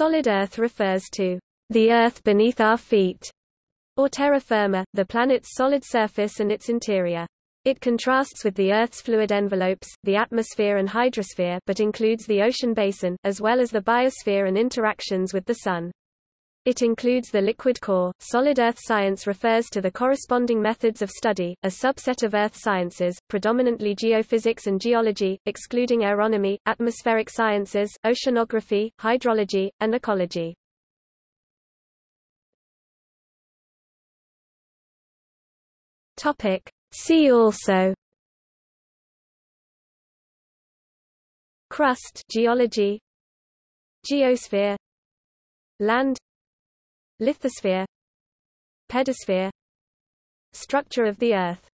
Solid Earth refers to the Earth beneath our feet, or terra firma, the planet's solid surface and its interior. It contrasts with the Earth's fluid envelopes, the atmosphere and hydrosphere but includes the ocean basin, as well as the biosphere and interactions with the Sun. It includes the liquid core. Solid Earth science refers to the corresponding methods of study, a subset of Earth sciences, predominantly geophysics and geology, excluding aeronomy, atmospheric sciences, oceanography, hydrology, and ecology. Topic: See also Crust geology Geosphere Land Lithosphere Pedosphere Structure of the Earth